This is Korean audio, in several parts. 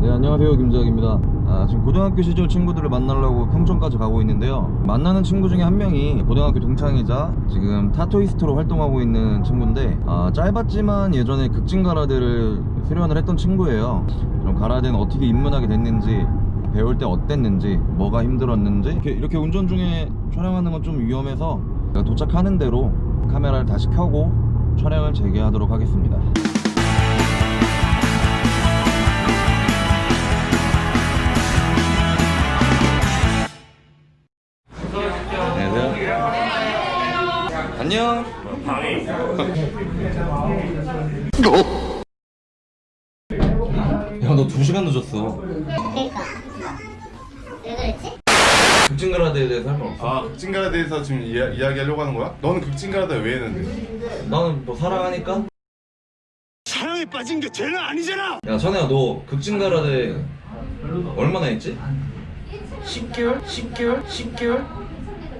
네 안녕하세요. 김재학입니다. 아, 지금 고등학교 시절 친구들을 만나려고 평촌까지 가고 있는데요. 만나는 친구 중에 한 명이 고등학교 동창이자 지금 타토이스트로 활동하고 있는 친구인데 아, 짧았지만 예전에 극진 가라데를 수련을 했던 친구예요. 그럼 가라데는 어떻게 입문하게 됐는지 배울 때 어땠는지 뭐가 힘들었는지 이렇게, 이렇게 운전 중에 촬영하는 건 좀 위험해서 도착하는 대로 카메라를 다시 켜고 촬영을 재개하도록 하겠습니다 안녕. 야, 너 2시간 늦었어. 그러니까 왜 그랬지? 급진가라데에 대해서 할말 없어? 아 극진가라에 대해서 지금 이야, 이야기하려고 하는 거야? 너는 극진가라데 왜 했는데? 나는 뭐 사랑하니까? 사랑에 빠진 게 죄는 아니잖아. 야, 선혜야, 너 급진가라데 얼마나 했지? 10개월? 10개월? 10개월?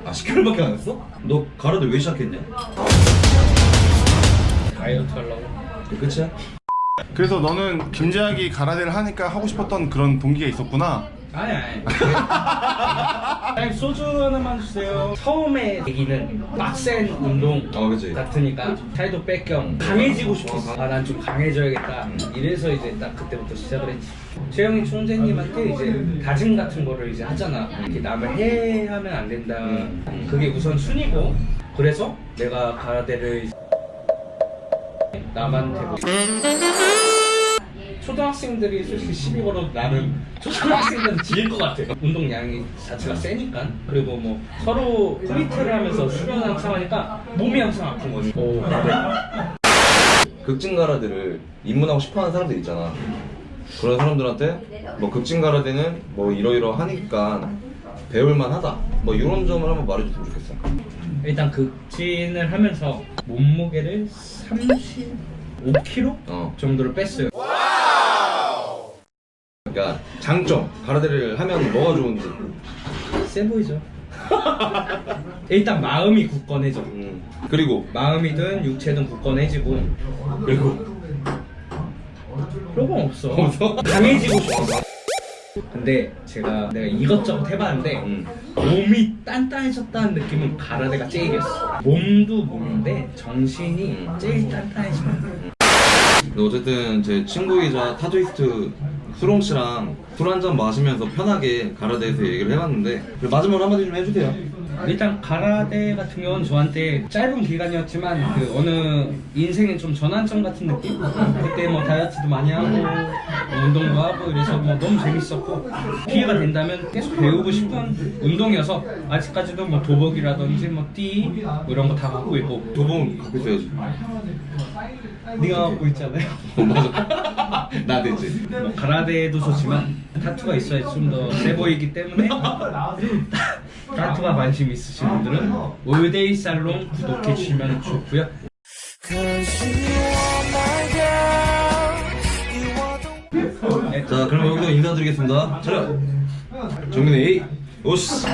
아, 10개월밖에 안 했어? 너 가라데 왜 시작했냐? 다이어트 하려고 그 끝이야? 그래서 너는 김재학이 가라데를 하니까 하고 싶었던 그런 동기가 있었구나 아니 아니. 아니 소주 하나만 주세요. 처음에 얘기는 빡센 운동 어, 그치. 같으니까 살도 뺄겸 강해지고 싶었어. 아 난 좀 강해져야겠다. 이래서 이제 딱 그때부터 시작을 했지. 최영의 총재님한테 이제 다짐 같은 거를 이제 하잖아. 이렇게 남을 해하면 안 된다. 음. 그게 우선 순위고. 그래서 내가 가라데를 남한테 뭐 초등학생들이 솔직히 시비 걸어도 나는 초등학생들은 지릴 것 같아 운동량이 자체가 세니까 그리고 뭐 서로 프리트를 하면서 수련 항상 하니까 몸이 항상 아픈 거지 오, 극진가라데를 입문하고 싶어하는 사람들 있잖아. 그런 사람들한테 뭐 극진가라데는 뭐 이러이러 하니까 배울만 하다. 뭐 이런 점을 한번 말해줬으면 좋겠어. 일단 극진을 하면서 몸무게를 35kg 어. 정도를 뺐어요 그러니까 장점 가라데를 하면 뭐가 좋은지. 세 보이죠? 일단 마음이 굳건해져 음. 그리고 마음이든 육체든 굳건해지고 그리고 그런 건 없어. 없어? 강해지고 싶어. 근데 제가 내가 이것저것 해봤는데 음. 몸이 단단해졌다는 느낌은 가라데가 제일이었어. 몸도 몸인데 정신이 제일 단단해지는. 근데 어쨌든 제 친구이자 타조이스트 수롱 씨랑 술 한 잔 마시면서 편하게 가라데에서 얘기를 해봤는데 마지막으로 한마디 좀 해주세요. 일단 가라데 같은 경우는 저한테 짧은 기간이었지만 그 어느 인생의 좀 전환점 같은 느낌? 그때 뭐 다이어트도 많이 하고 뭐 운동도 하고 이래서 뭐 너무 재밌었고 기회가 된다면 계속 배우고 싶은 운동이어서 아직까지도 뭐 도복이라든지 뭐띠 뭐 이런 거 다 갖고 있고 두분 갖고 있어야지. 네가 갖고 있잖아요 어, 맞아. 나 되지. 뭐 가라데 도 좋지만 타투가 있어야 좀 더 세 보이기 때문에 타투가 관심 있으신 분들은 올데이 살롱 구독해 주시면 좋고요 자, 그럼 여기서 인사드리겠습니다. 차렷. 정민이. 오씨.